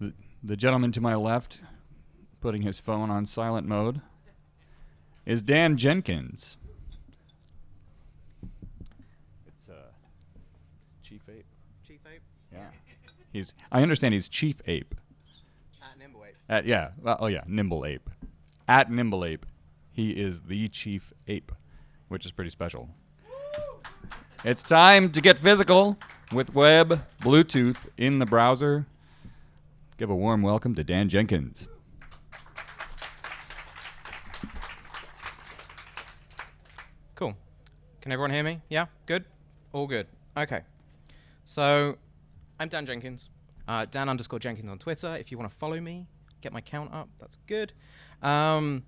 The, the gentleman to my left, putting his phone on silent mode, is Dan Jenkins. It's uh, Chief Ape. Chief Ape Yeah. He's. I understand he's Chief Ape. at Nimble Ape. At yeah. well, oh yeah. Nimble Ape. At Nimble Ape, he is the Chief Ape, which is pretty special. It's time to get physical with web, Bluetooth in the browser. Give a warm welcome to Dan Jenkins. Cool. Can everyone hear me? Yeah? Good? All good. Okay. So, I'm Dan Jenkins. Uh, Dan underscore Jenkins on Twitter. If you want to follow me, get my count up, that's good. Um,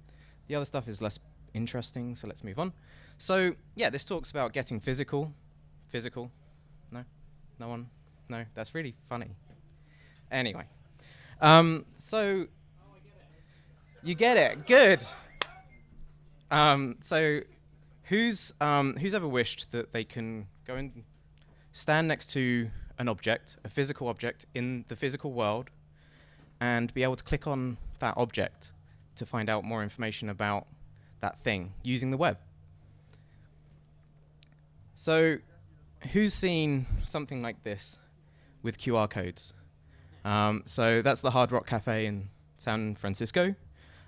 the other stuff is less interesting, so let's move on. So, yeah, this talks about getting physical. Physical? No? No one? No? That's really funny. Anyway. Um, so, you get it. Good. Um, so, who's um, who's ever wished that they can go and stand next to an object, a physical object in the physical world, and be able to click on that object to find out more information about that thing using the web? So, who's seen something like this with QR codes? Um, so that's the Hard Rock Cafe in San Francisco.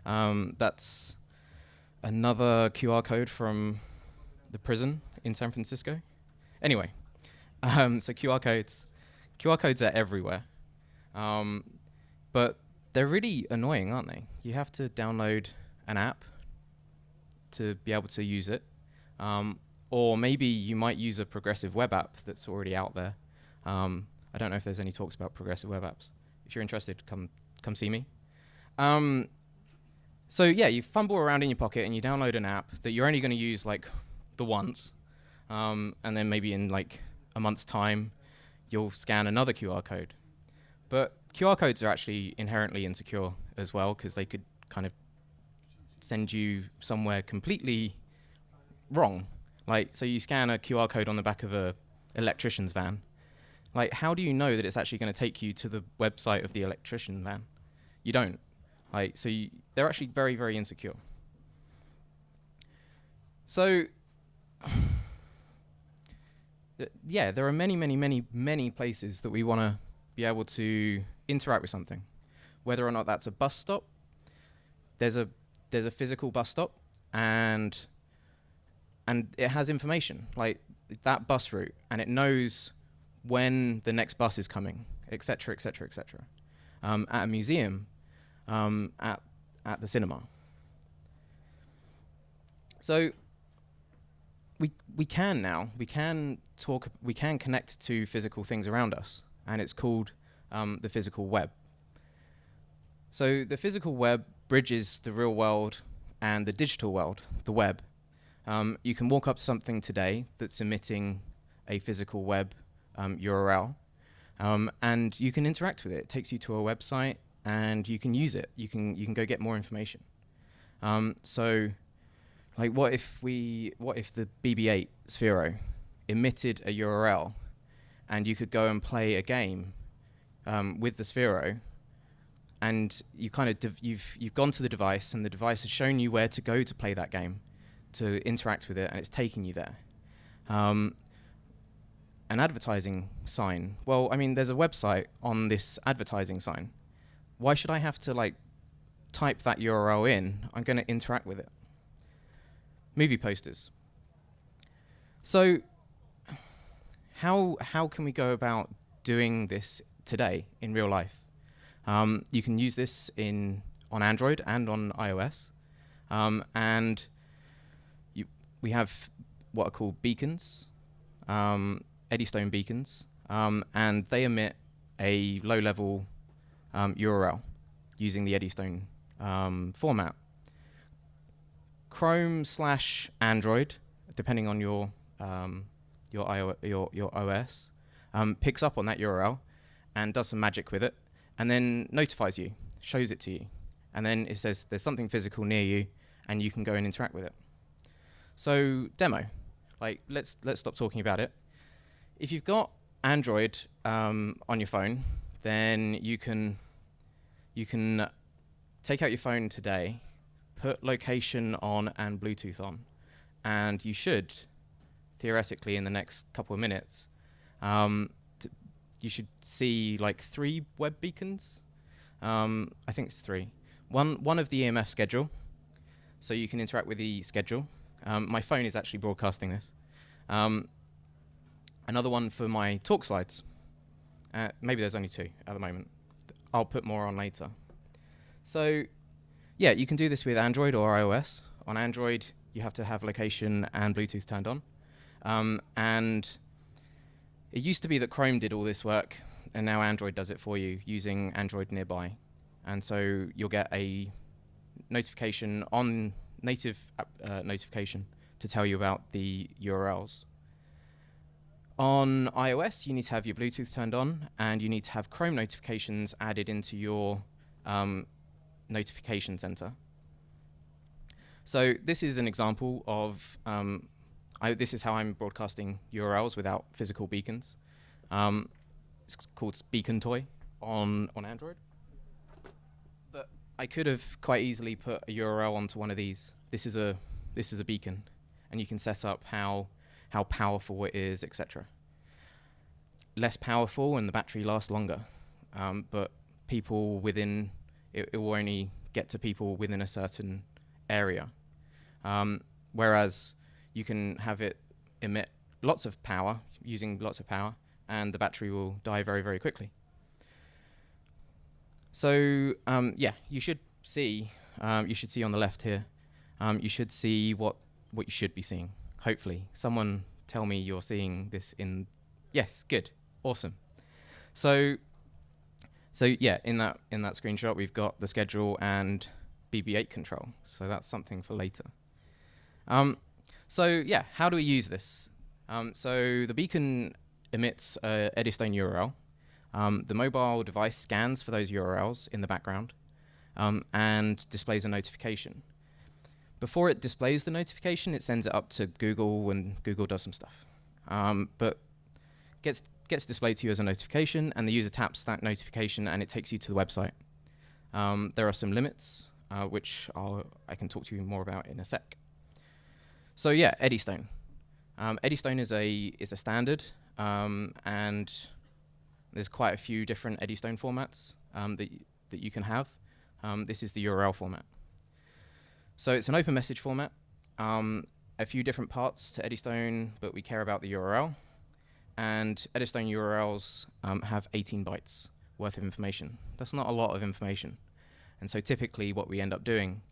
Um, that's another QR code from the prison in San Francisco. Anyway, um, so QR codes, QR codes are everywhere, um, but they're really annoying, aren't they? You have to download an app to be able to use it, um, or maybe you might use a progressive web app that's already out there. Um, I don't know if there's any talks about progressive web apps. If you're interested, come come see me. Um, so yeah, you fumble around in your pocket and you download an app that you're only going to use like the once, um, and then maybe in like a month's time, you'll scan another QR code. But QR codes are actually inherently insecure as well because they could kind of send you somewhere completely wrong. Like, so you scan a QR code on the back of a electrician's van. Like, how do you know that it's actually going to take you to the website of the electrician van? You don't. Like, so you, they're actually very, very insecure. So, yeah, there are many, many, many, many places that we want to be able to interact with something, whether or not that's a bus stop. There's a there's a physical bus stop, and and it has information like that bus route, and it knows when the next bus is coming, etc., etc., etc. At a museum, um, at at the cinema. So we we can now we can talk we can connect to physical things around us, and it's called um, the physical web. So the physical web bridges the real world and the digital world, the web. Um, you can walk up something today that's emitting a physical web um, URL, um, and you can interact with it. It takes you to a website, and you can use it. You can you can go get more information. Um, so, like, what if we what if the BB-8 Sphero emitted a URL, and you could go and play a game um, with the Sphero, and you kind of you've you've gone to the device, and the device has shown you where to go to play that game, to interact with it, and it's taking you there. Um, an advertising sign. Well, I mean, there's a website on this advertising sign. Why should I have to like type that URL in? I'm going to interact with it. Movie posters. So, how how can we go about doing this today in real life? Um, you can use this in on Android and on iOS, um, and you, we have what are called beacons. Um, Eddystone beacons, um, and they emit a low-level um, URL using the Eddystone um, format. Chrome slash Android, depending on your um, your, IO- your your OS, um, picks up on that URL and does some magic with it, and then notifies you, shows it to you, and then it says there's something physical near you, and you can go and interact with it. So demo, like let's let's stop talking about it if you've got Android um, on your phone, then you can you can take out your phone today, put location on and Bluetooth on, and you should, theoretically, in the next couple of minutes, um, you should see like three web beacons. Um, I think it's three. One one of the EMF schedule, so you can interact with the schedule. Um, my phone is actually broadcasting this. Another one for my talk slides. Uh, maybe there's only two at the moment. I'll put more on later. So, yeah, you can do this with Android or iOS. On Android, you have to have location and Bluetooth turned on. Um, and it used to be that Chrome did all this work, and now Android does it for you using Android Nearby. And so you'll get a notification on native uh, notification to tell you about the URLs. On iOS, you need to have your Bluetooth turned on, and you need to have Chrome notifications added into your um, notification center. So this is an example of um, I, this is how I'm broadcasting URLs without physical beacons. Um, it's called Beacon Toy on on Android. But I could have quite easily put a URL onto one of these. This is a this is a beacon, and you can set up how how powerful it is, etc. Less powerful, and the battery lasts longer. Um, but people within it, it, will only get to people within a certain area. Um, whereas you can have it emit lots of power using lots of power, and the battery will die very, very quickly. So um, yeah, you should see um, you should see on the left here. Um, you should see what what you should be seeing. Hopefully, someone tell me you're seeing this in. Yes, good, awesome. So so yeah, in that in that screenshot, we've got the schedule and BB8 control. So that's something for later. Um, so yeah, how do we use this? Um, so the beacon emits a Eddystone URL. Um, the mobile device scans for those URLs in the background um, and displays a notification. Before it displays the notification, it sends it up to Google and Google does some stuff. Um, but gets gets displayed to you as a notification, and the user taps that notification and it takes you to the website. Um, there are some limits, uh, which I'll, I can talk to you more about in a sec. So yeah, Eddystone. Um, Eddystone is a is a standard, um, and there's quite a few different Eddystone formats um, that that you can have. Um, this is the URL format. So it's an open message format. Um, a few different parts to Eddystone, but we care about the URL. And Eddystone URLs um, have 18 bytes worth of information. That's not a lot of information. And so typically what we end up doing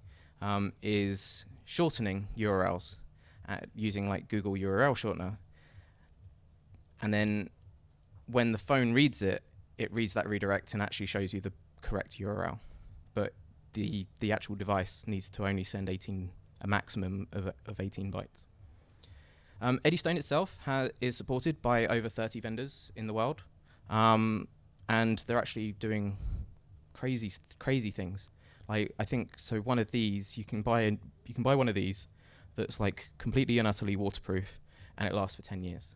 is shortening URLs using like Google URL shortener. And then when the phone reads it, it reads that redirect and actually shows you the correct URL. But the the actual device needs to only send 18 a maximum of, of 18 bytes. Um, Eddystone itself is supported by over 30 vendors in the world, um, and they're actually doing crazy crazy things. Like I think so. One of these you can buy you can buy one of these that's like completely and utterly waterproof, and it lasts for 10 years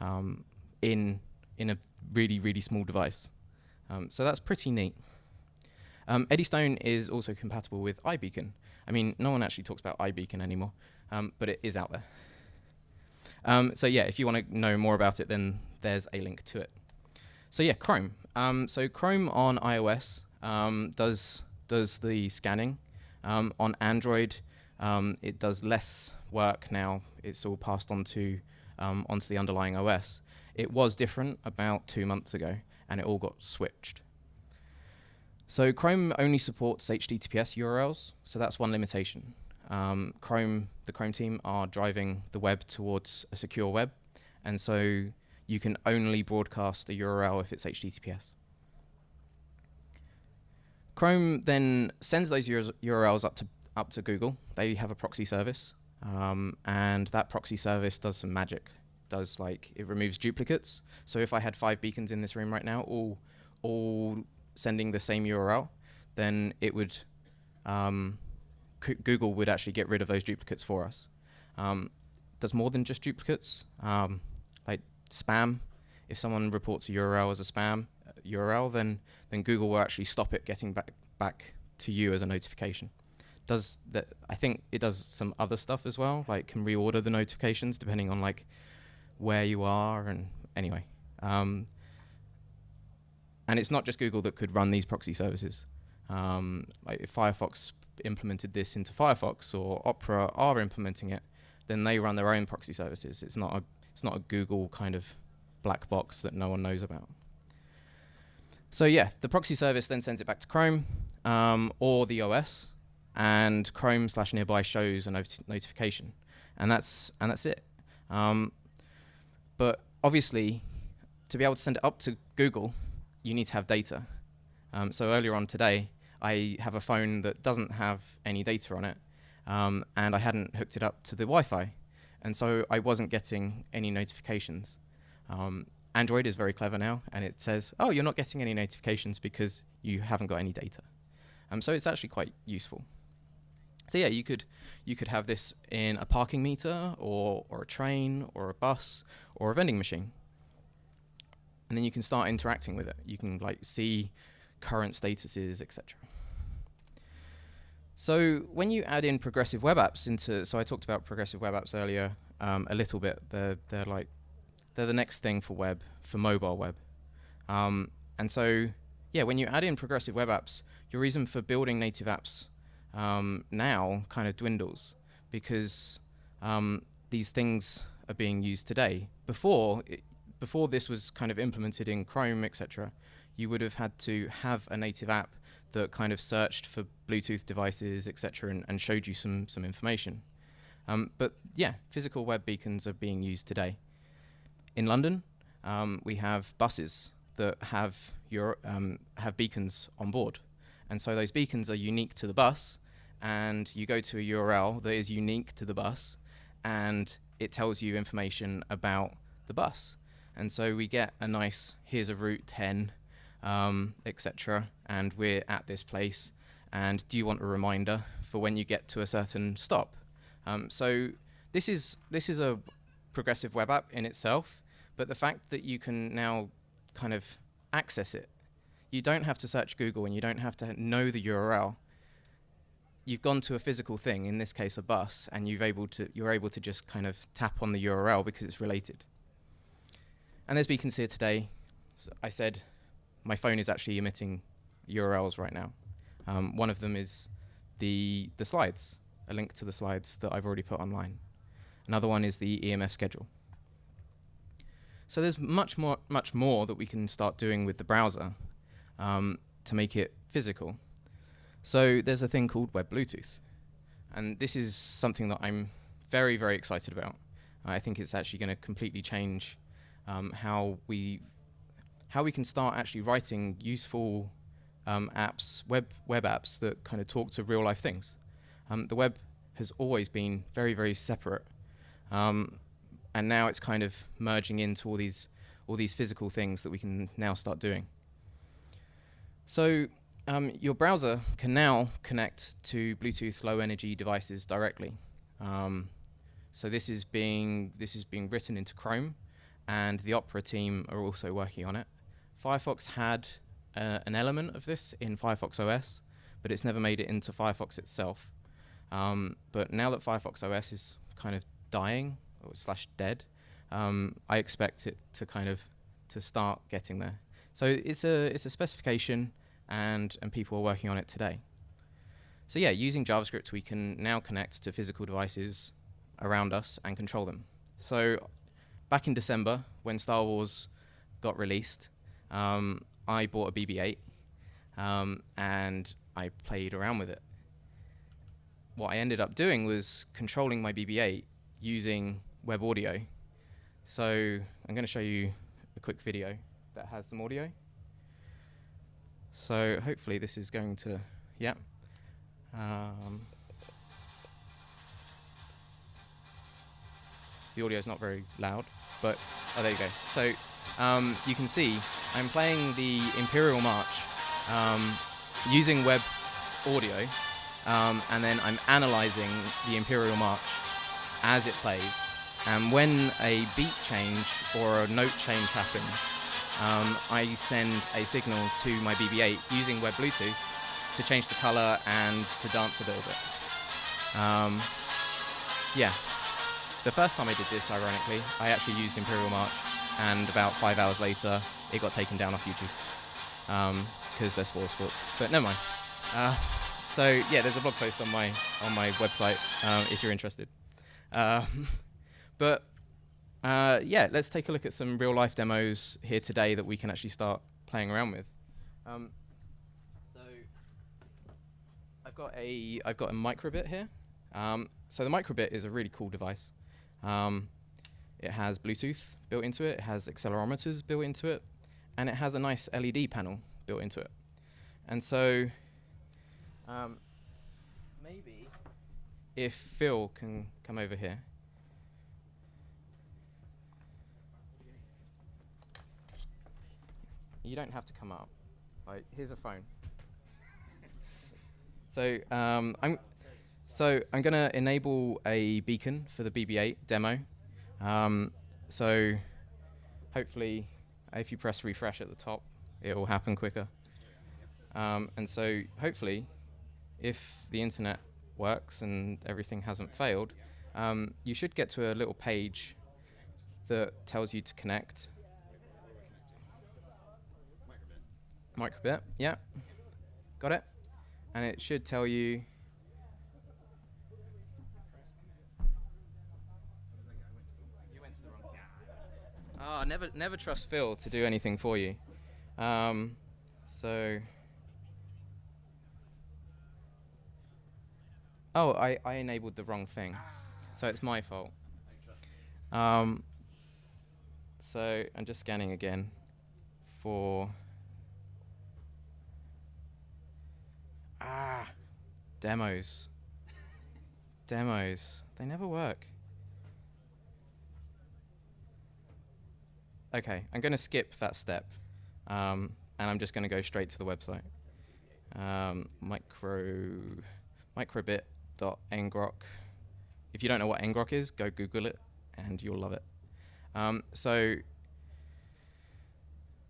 um, in in a really really small device. Um, so that's pretty neat. Um, Eddystone is also compatible with iBeacon. I mean, no one actually talks about iBeacon anymore, um, but it is out there. Um, so yeah, if you want to know more about it, then there's a link to it. So yeah, Chrome. Um, so Chrome on iOS does does the scanning. on Android, um, it does less work now. It's all passed on to um, onto the underlying OS. It was different about two months ago, and it all got switched. So Chrome only supports HTTPS URLs, so that's one limitation. Um, Chrome, the Chrome team are driving the web towards a secure web, and so you can only broadcast a URL if it's HTTPS. Chrome then sends those URLs up to up to Google. They have a proxy service, um, and that proxy service does some magic. Does like it removes duplicates. So if I had five beacons in this room right now, all all sending the same URL, then it would um, Google would actually get rid of those duplicates for us. Um, does more than just duplicates, um, like spam. If someone reports a URL as a spam, URL, then then Google will actually stop it getting back back to you as a notification. Does that? I think it does some other stuff as well, like can reorder the notifications depending on like where you are and anyway. Um, and it's not just Google that could run these proxy services. Um, like if Firefox implemented this into Firefox or Opera are implementing it, then they run their own proxy services. It's not a it's not a Google kind of black box that no one knows about. So yeah, the proxy service then sends it back to Chrome um, or the OS, and Chrome slash nearby shows a not- notification, and that's and that's it. Um, but obviously, to be able to send it up to Google, you need to have data. Um, so earlier on today, I have a phone that doesn't have any data on it, um, and I hadn't hooked it up to the Wi-Fi, and so I wasn't getting any notifications. Um, Android is very clever now, and it says, "Oh, you're not getting any notifications because you haven't got any data." Um, so it's actually quite useful. So yeah, you could you could have this in a parking meter, or or a train, or a bus, or a vending machine, and then you can start interacting with it. You can like see current statuses, etc. So when you add in progressive web apps into, so I talked about progressive web apps earlier um, a little bit. They're they're like they're the next thing for web for mobile web, um, and so yeah, when you add in progressive web apps, your reason for building native apps um, now kind of dwindles because um, these things are being used today. Before it, before this was kind of implemented in Chrome, etc., you would have had to have a native app that kind of searched for Bluetooth devices, etc., and, and, showed you some some information. Um, but yeah, physical web beacons are being used today. In London, um, we have buses that have your um, have beacons on board, and so those beacons are unique to the bus. And you go to a URL that is unique to the bus, and it tells you information about the bus. And so we get a nice here's a route 10 um, etc. And we're at this place. And do you want a reminder for when you get to a certain stop? Um, so this is this is a progressive web app in itself, but the fact that you can now kind of access it, you don't have to search Google and you don't have to know the URL. You've gone to a physical thing, in this case a bus, and you've able to you're able to just kind of tap on the URL because it's related. And as we can see today, so I said my phone is actually emitting URLs right now. Um, one of them is the the slides, a link to the slides that I've already put online. Another one is the EMF schedule. So there's much more much more that we can start doing with the browser um, to make it physical. So there's a thing called Web Bluetooth, and this is something that I'm very very excited about. I think it's actually going to completely change um, how we how we can start actually writing useful um, apps, web web apps that kind of talk to real life things. Um, the web has always been very very separate, um, and now it's kind of merging into all these all these physical things that we can now start doing. So um, your browser can now connect to Bluetooth low energy devices directly. Um, so this is being this is being written into Chrome, and the Opera team are also working on it. Firefox had uh, an element of this in Firefox OS, but it's never made it into Firefox itself. Um, but now that Firefox OS is kind of dying or slash dead, um, I expect it to kind of to start getting there. So it's a it's a specification, and and people are working on it today. So yeah, using JavaScript, we can now connect to physical devices around us and control them. So back in December, when Star Wars got released, um, I bought a BB-8 um, and I played around with it. What I ended up doing was controlling my BB-8 using web audio. So I'm going to show you a quick video that has some audio. So hopefully this is going to, yeah. Um, the audio is not very loud, but oh, there you go. So um, you can see I'm playing the Imperial March um, using web audio, um, and then I'm analyzing the Imperial March as it plays. And when a beat change or a note change happens, um, I send a signal to my BB-8 using Web Bluetooth to change the color and to dance a little bit. Um, yeah. The first time I did this, ironically, I actually used Imperial March, and about five hours later, it got taken down off YouTube because they're spoil sports. But never mind. Uh, so yeah, there's a blog post on my on my website um, if you're interested. Uh, but uh, yeah, let's take a look at some real life demos here today that we can actually start playing around with. Um, so I've got a I've got a microbit here. Um, so the microbit is a really cool device. Um, it has Bluetooth built into it. It has accelerometers built into it, and it has a nice LED panel built into it. And so um, maybe if Phil can come over here. You don't have to come up. Right, here's a phone. so um, I'm so I'm going to enable a beacon for the BB-8 demo. Um, so hopefully, if you press refresh at the top, it will happen quicker. Um, and so hopefully, if the internet works and everything hasn't failed, um, you should get to a little page that tells you to connect. Microbit, yeah. Got it? And it should tell you. Oh, never, never trust Phil to do anything for you. Um, so. Oh, I, I enabled the wrong thing. So it's my fault. Um, so I'm just scanning again for. Ah, demos. demos. They never work. Okay, I'm going to skip that step. Um, and I'm just going to go straight to the website. Um, micro, microbit.ngrok. If you don't know what ngrok is, go Google it, and you'll love it. Um, so,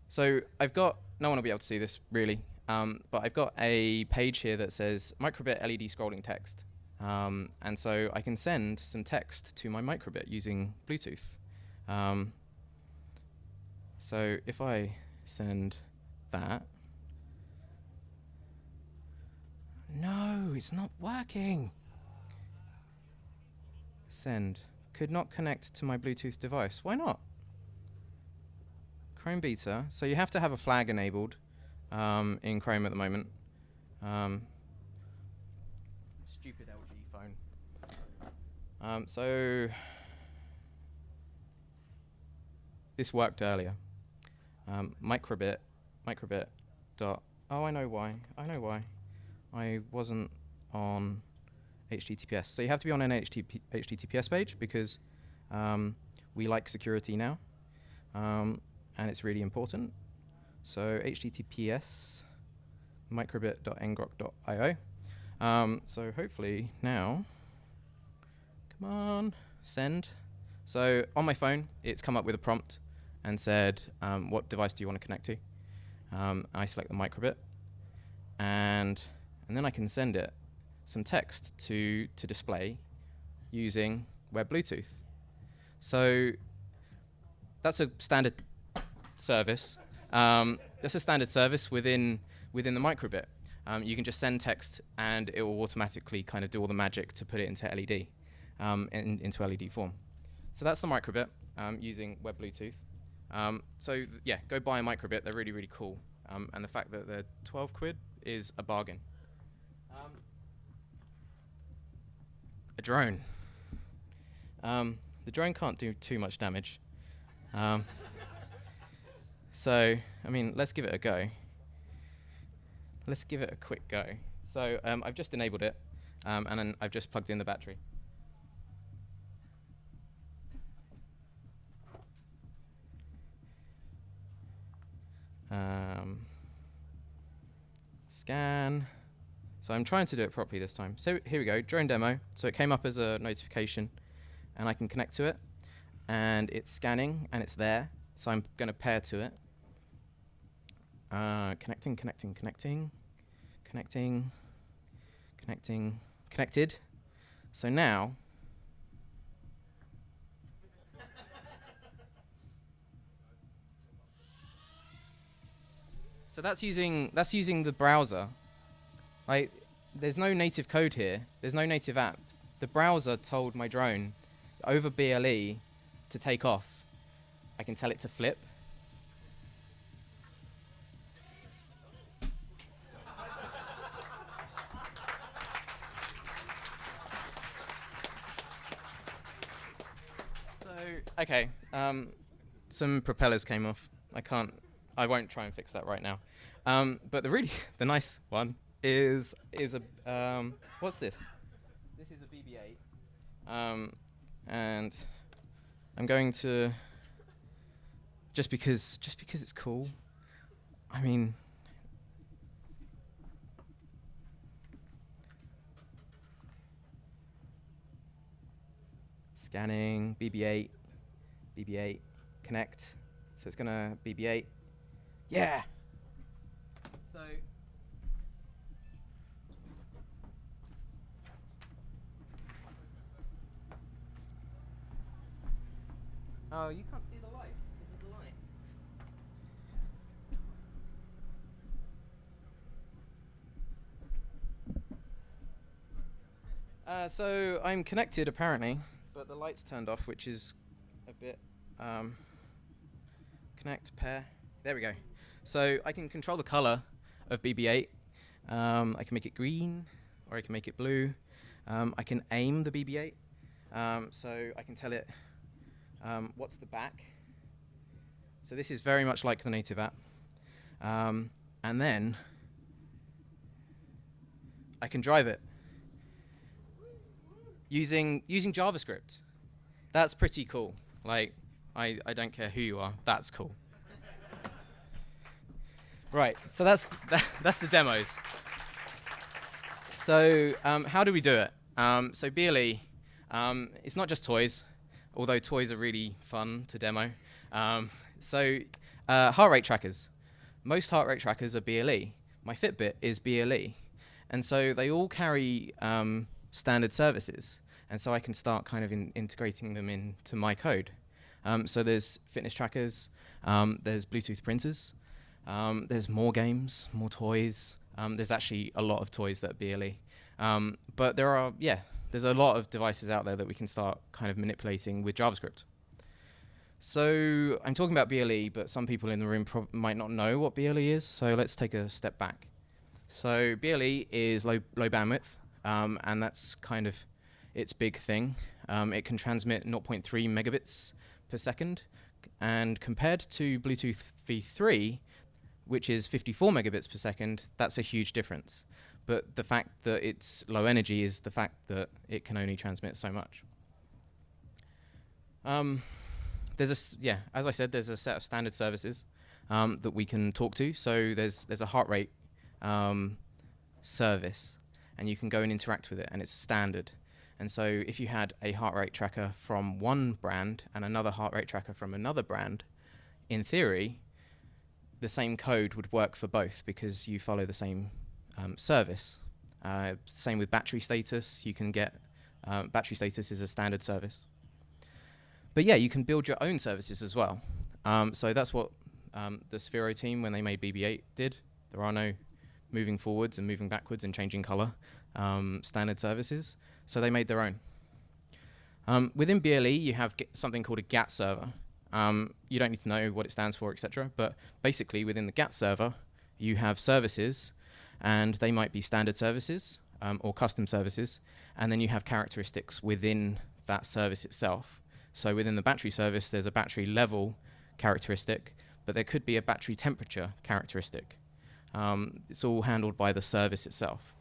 so I've got no one will be able to see this really, um, but I've got a page here that says microbit LED scrolling text, um, and so I can send some text to my microbit using Bluetooth. Um, so if I send that, no, it's not working. Send. Could not connect to my Bluetooth device. Why not? Chrome beta. So you have to have a flag enabled um, in Chrome at the moment. Um, stupid LG phone. Um, so this worked earlier. Um, microbit, microbit dot. Oh, I know why. I know why. I wasn't on HTTPS. So you have to be on an HTTP HTTPS page because um, we like security now, um, and it's really important. So HTTPS microbit.ngrok.io. Um, so hopefully now, come on, send. So on my phone, it's come up with a prompt and said, um, what device do you want to connect to? Um, I select the microbit, and and then I can send it some text to to display using Web Bluetooth. So that's a standard service. Um, that's a standard service within within the microbit. Um, you can just send text, and it will automatically kind of do all the magic to put it into LED, um, in, into LED form. So that's the microbit um, using Web Bluetooth. Um, so yeah, go buy a microbit. They're really really cool, um, and the fact that they're 12 quid is a bargain. Um, a drone. Um, the drone can't do too much damage. Um, so I mean, let's give it a go. Let's give it a quick go. So um, I've just enabled it, and then I've just plugged in the battery. Um, scan. So I'm trying to do it properly this time. So here we go, drone demo. So it came up as a notification, and I can connect to it, and it's scanning, and it's there. So I'm going to pair to it. Uh, connecting, connecting, connecting, connecting, connecting, connected. So now, so that's using that's using the browser. Like, there's no native code here. There's no native app. The browser told my drone over BLE to take off. I can tell it to flip. So okay, um, some propellers came off. I can't. I won't try and fix that right now. Um, but the really the nice one is is a um, what's this? This is a BB-8, um, and I'm going to just because just because it's cool. I mean. Scanning BB-8, BB-8, connect. So it's gonna BB-8. Yeah. So. Oh, you can't see the lights because of the light. Uh, so I'm connected apparently, but the lights turned off, which is a bit. Um, connect pair. There we go. So I can control the color of BB-8. Um, I can make it green, or I can make it blue. Um, I can aim the BB-8, um, so I can tell it um, what's the back. So this is very much like the native app. Um, and then I can drive it using using JavaScript. That's pretty cool. Like I, I don't care who you are. That's cool. Right. So that's that, that's the demos. So um, how do we do it? Um, so BLE, um, it's not just toys, although toys are really fun to demo. Um, so uh, heart rate trackers. Most heart rate trackers are BLE. My Fitbit is BLE. And so they all carry um, standard services. And so I can start kind of in integrating them into my code. Um, so there's fitness trackers, there's Bluetooth printers, um, there's more games, more toys. Um, there's actually a lot of toys that BLE. Um, but there are, yeah, there's a lot of devices out there that we can start kind of manipulating with JavaScript. So I'm talking about BLE, but some people in the room might not know what BLE is. So let's take a step back. So BLE is low low bandwidth, um, and that's kind of its big thing. Um, it can transmit 0.3 megabits per second, and compared to Bluetooth V3, which is 54 megabits per second, that's a huge difference. But the fact that it's low energy is the fact that it can only transmit so much. Um, there's a yeah, as I said, there's a set of standard services um, that we can talk to. So there's there's a heart rate um, service, and you can go and interact with it, and it's standard. And so if you had a heart rate tracker from one brand and another heart rate tracker from another brand, in theory, the same code would work for both because you follow the same um, service. Uh, same with battery status. You can get um, battery status is a standard service. But yeah, you can build your own services as well. Um, so that's what um, the Sphero team, when they made BB-8, did. There are no moving forwards and moving backwards and changing color um, standard services. So they made their own. Um, within BLE, you have something called a GATT server. Um, you don't need to know what it stands for, etc. But basically, within the GATT server, you have services, and they might be standard services um, or custom services, and then you have characteristics within that service itself. So within the battery service, there's a battery level characteristic, but there could be a battery temperature characteristic. Um, it's all handled by the service itself.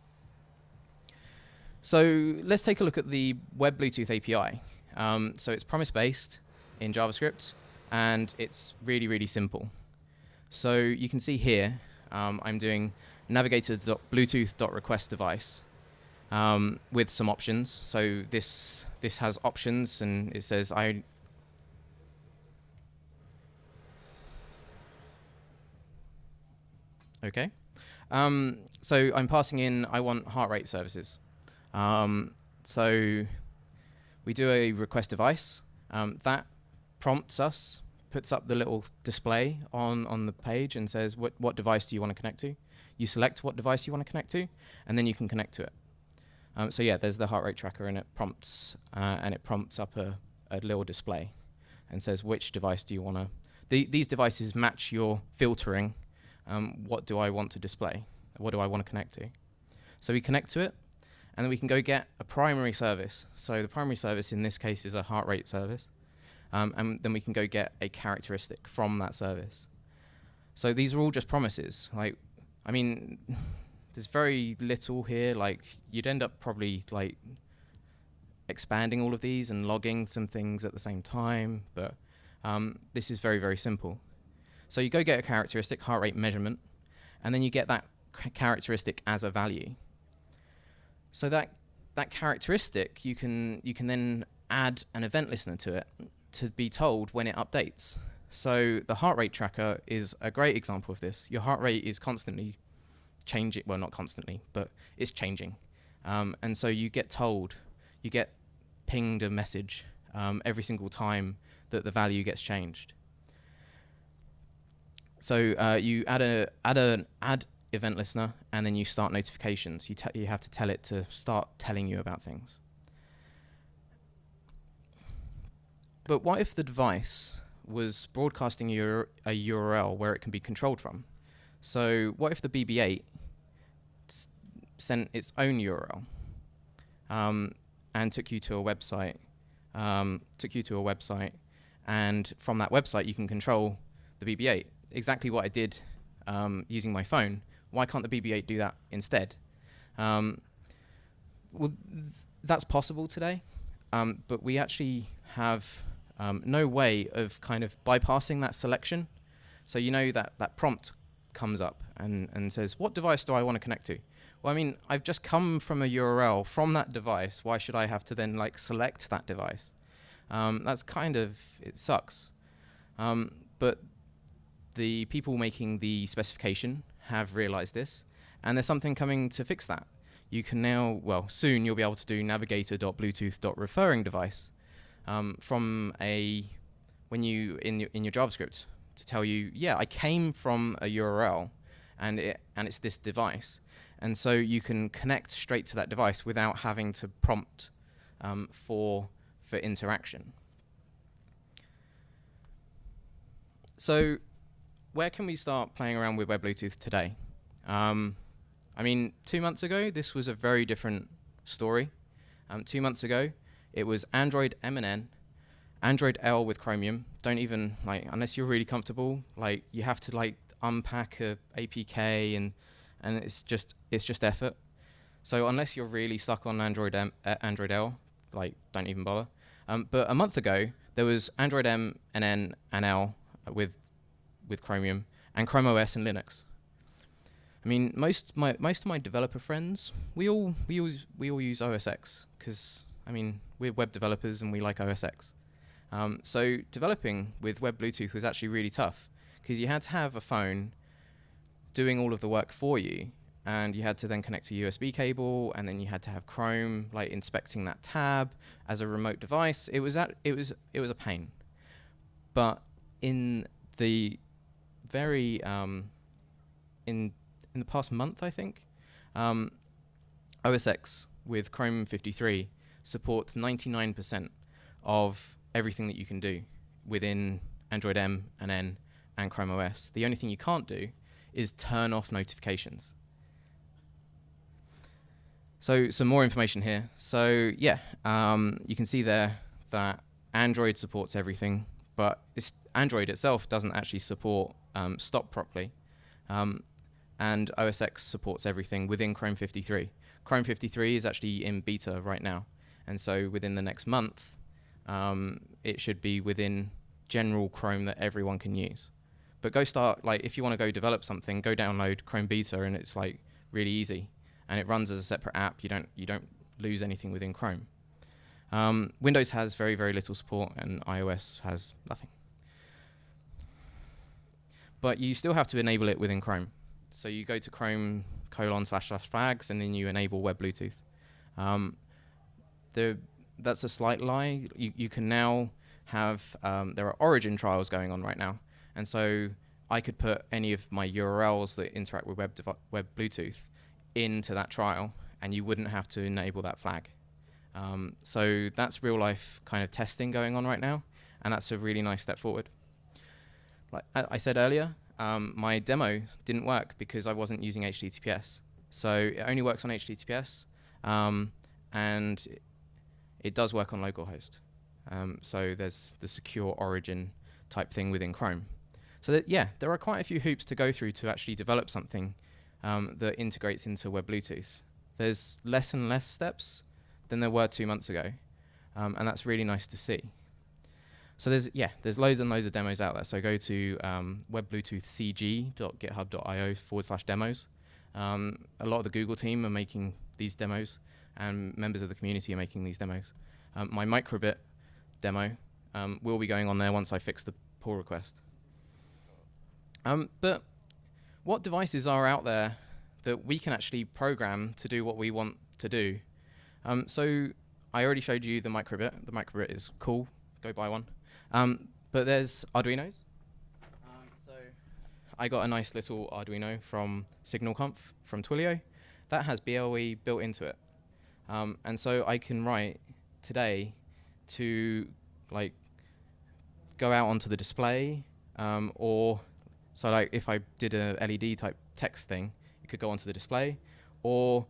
So let's take a look at the Web Bluetooth API. Um, so it's promise-based in JavaScript, and it's really, really simple. So you can see here, um, I'm doing navigator.bluetooth.request device um, with some options. So this this has options, and it says I. Okay. Um, so I'm passing in, I want heart rate services. Um, so we do a request device. Um, that prompts us, puts up the little display on, on the page and says, what, what device do you want to connect to? You select what device you want to connect to, and then you can connect to it. Um, so yeah, there's the heart rate tracker, and it prompts uh, and it prompts up a, a little display, and says which device do you want to. The, these devices match your filtering. Um, what do I want to display? What do I want to connect to? So we connect to it, and then we can go get a primary service. So the primary service in this case is a heart rate service, um, and then we can go get a characteristic from that service. So these are all just promises. Like, I mean, there's very little here. Like, you'd end up probably like expanding all of these and logging some things at the same time, but um, this is very, very simple. So you go get a characteristic, heart rate measurement, and then you get that characteristic as a value. So that that characteristic you can you can then add an event listener to it to be told when it updates. So the heart rate tracker is a great example of this. Your heart rate is constantly changing. Well, not constantly, but it's changing. Um, and so you get told, you get pinged a message um, every single time that the value gets changed. So uh, you add a add an add event listener, and then you start notifications. You you have to tell it to start telling you about things. But what if the device was broadcasting a URL where it can be controlled from? So what if the BB-8 s- sent its own URL um, and took you to a website, um, took you to a website, and from that website you can control the BB-8. Exactly what I did um, using my phone. Why can't the BB-8 do that instead? Um, well, th- that's possible today, um, but we actually have um, no way of kind of bypassing that selection. So you know that that prompt comes up and, and says, what device do I want to connect to? Well, I mean, I've just come from a URL from that device. Why should I have to then like select that device? Um, that's kind of it sucks. Um, but the people making the specification have realized this, and there's something coming to fix that. You can now, well, soon you'll be able to do navigator.bluetooth.referring device um, from a when you in your, in your JavaScript to tell you, yeah, I came from a URL, and it and it's this device, and so you can connect straight to that device without having to prompt um, for for interaction. So, where can we start playing around with Web Bluetooth today? Um, I mean, two months ago, this was a very different story. Um, two months ago, it was Android M and N, Android L with Chromium. Don't even like unless you're really comfortable. Like you have to like unpack a APK and and it's just it's just effort. So unless you're really stuck on Android M, uh, Android L, like don't even bother. Um, but a month ago there was Android M and N and L with with Chromium and Chrome OS and Linux. I mean, most my most of my developer friends, we all we use we all use OS X because I mean we're web developers and we like OS X. Um, so developing with Web Bluetooth was actually really tough because you had to have a phone doing all of the work for you, and you had to then connect a USB cable, and then you had to have Chrome like inspecting that tab as a remote device. It was at, it was it was a pain, but in the very um, in in the past month, I think, um, OS X with Chrome 53 supports 99% of everything that you can do within Android M and N and Chrome OS. The only thing you can't do is turn off notifications. So some more information here. So yeah, um, you can see there that Android supports everything, but Android itself doesn't actually support um, stop properly. Um, and OS X supports everything within Chrome 53. Chrome 53 is actually in beta right now, and so within the next month, um, it should be within general Chrome that everyone can use. But go start like if you want to go develop something, go download Chrome Beta, and it's like really easy, and it runs as a separate app. You don't you don't lose anything within Chrome. Um, Windows has very very little support, and iOS has nothing. But you still have to enable it within Chrome. so you go to Chrome colon slash slash flags, and then you enable Web Bluetooth. Um, that's a slight lie. You you can now have um, there are origin trials going on right now, and so I could put any of my URLs that interact with Web Web Bluetooth into that trial, and you wouldn't have to enable that flag. Um, so that's real life kind of testing going on right now, and that's a really nice step forward. Like I, I said earlier, um, my demo didn't work because I wasn't using HTTPS. So it only works on HTTPS, um, and it, does work on localhost. Um, so there's the secure origin type thing within Chrome. So that, yeah, there are quite a few hoops to go through to actually develop something um, that integrates into Web Bluetooth. There's less and less steps than there were two months ago, um, and that's really nice to see. So there's yeah, there's loads and loads of demos out there. So go to um, webbluetoothcg.github.io forward slash demos. Um, a lot of the Google team are making these demos, and members of the community are making these demos. Um, my microbit demo um, will be going on there once I fix the pull request. Um, but what devices are out there that we can actually program to do what we want to do? Um, so I already showed you the microbit. The microbit is cool. Go buy one. Um, but there's Arduinos. So I got a nice little Arduino from SignalConf from Twilio that has BLE built into it. Um, and so I can write today to like go out onto the display um, or so like if I did a LED type text thing, it could go onto the display or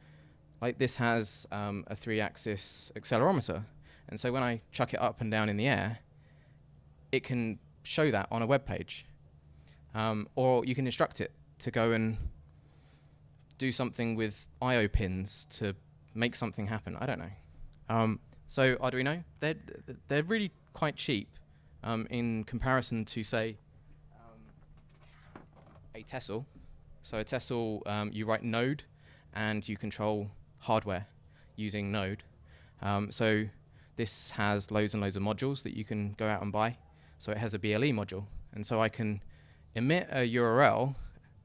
like this has um, a three axis accelerometer. And so when I chuck it up and down in the air, it can show that on a web page. Um, or you can instruct it to go and do something with I/O pins to make something happen. I don't know. Um, so Arduino, they're they're really quite cheap um, in comparison to say um, a Tessel. So a Tessel, um, you write Node, and you control hardware using Node. Um, so this has loads and loads of modules that you can go out and buy. So it has a BLE module. And so I can emit a URL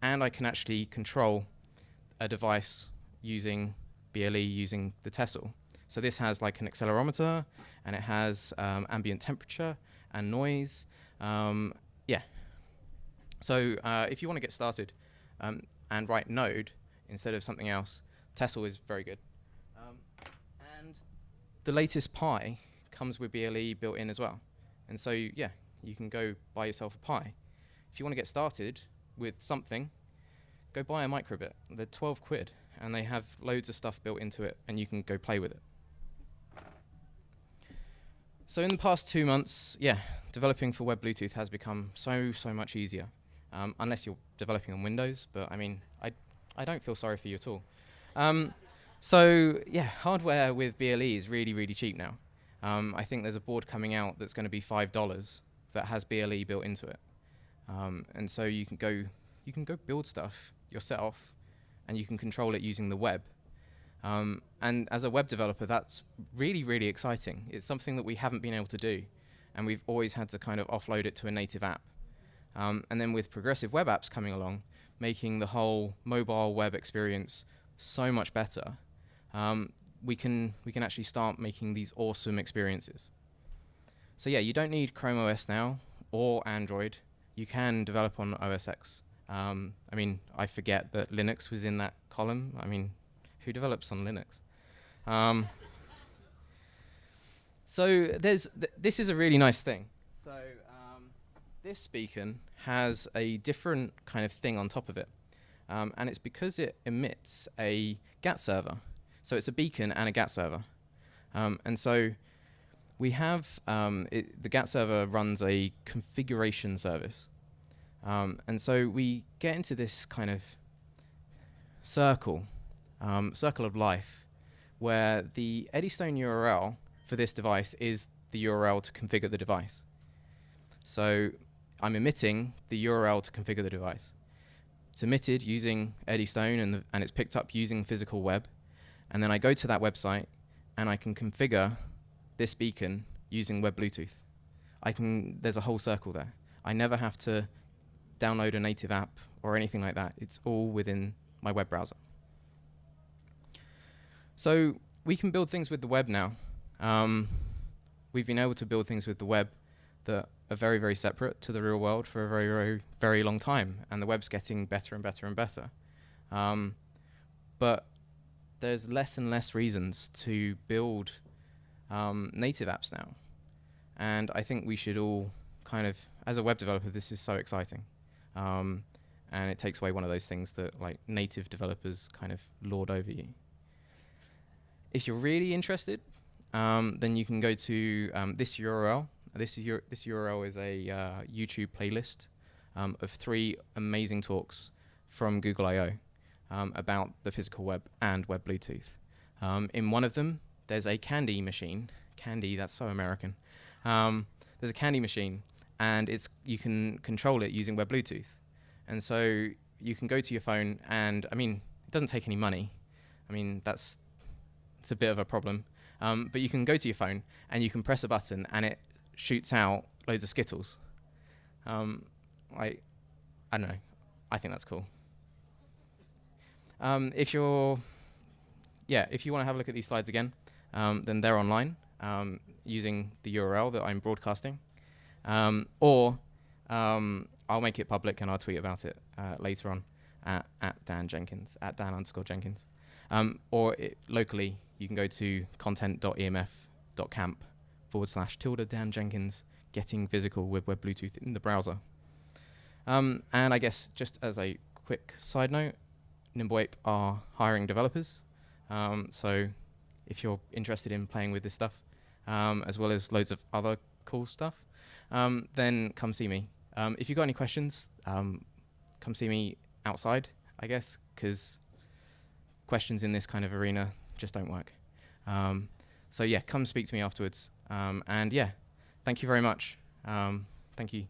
and I can actually control a device using BLE using the Tessel. So this has like an accelerometer and it has um, ambient temperature and noise. Um, yeah. So uh, if you want to get started um, and write Node instead of something else, Tessel is very good. Um, and the latest Pi comes with BLE built in as well. And so, yeah, you can go buy yourself a Pi. If you want to get started with something, go buy a microbit. They're 12 quid, and they have loads of stuff built into it, and you can go play with it. So in the past two months, yeah, developing for Web Bluetooth has become so, so much easier. Um, unless you're developing on Windows, but I mean, I, I don't feel sorry for you at all. Um, so yeah, hardware with BLE is really, really cheap now. Um, I think there's a board coming out that's going to be five dollars that has BLE built into it, um, and so you can go, you can go build stuff yourself, and you can control it using the web. Um, and as a web developer, that's really, really exciting. It's something that we haven't been able to do, and we've always had to kind of offload it to a native app. Um, and then with progressive web apps coming along, making the whole mobile web experience so much better, um, we can we can actually start making these awesome experiences. So yeah, you don't need Chrome OS now or Android. You can develop on OS X. Um, I mean, I forget that Linux was in that column. I mean, who develops on Linux? Um, so there's th this is a really nice thing. So um, this beacon has a different kind of thing on top of it, um, and it's because it emits a GATT server. So it's a beacon and a GATT server, um, and so we have um, it, the GATT server runs a configuration service, um, and so we get into this kind of circle, um, circle of life, where the Eddystone URL for this device is the URL to configure the device. So I'm emitting the URL to configure the device. It's emitted using Eddystone and, the, and it's picked up using physical web. And then I go to that website and I can configure this beacon using Web Bluetooth. I can, there's a whole circle there. I never have to download a native app or anything like that. It's all within my web browser. So we can build things with the web now. Um, we've been able to build things with the web that are very, very separate to the real world for a very, very, very long time, and the web's getting better and better and better. Um, but there's less and less reasons to build um, native apps now, and I think we should all kind of, as a web developer, this is so exciting, um, and it takes away one of those things that like native developers kind of lord over you. If you're really interested, um, then you can go to um, this URL. This is your this URL is a uh, YouTube playlist um, of three amazing talks from Google I/O um, about the physical web and web Bluetooth. Um, in one of them, there's a candy machine. Candy, that's so American. There's a candy machine, and it's you can control it using web Bluetooth. And so you can go to your phone, and I mean, it doesn't take any money. I mean, that's it's a bit of a problem. Um, but you can go to your phone and you can press a button and it shoots out loads of Skittles. Um, I, I don't know. I think that's cool. Um, if you're, yeah, if you want to have a look at these slides again, um, then they're online um, using the URL that I'm broadcasting, um, or I'll make it public and I'll tweet about it uh, later on at, at Dan Jenkins at Dan underscore Jenkins, or it, locally you can go to content.emf.camp forward slash tilde Dan Jenkins getting physical with web Bluetooth in the browser. Um, and I guess just as a quick side note, NimbleApe are hiring developers. Um, so if you're interested in playing with this stuff, um, as well as loads of other cool stuff, um, then come see me. Um, if you've got any questions, um, come see me outside, I guess, because questions in this kind of arena just don't work. Um, so yeah, come speak to me afterwards. Um, and yeah, thank you very much. Um, thank you.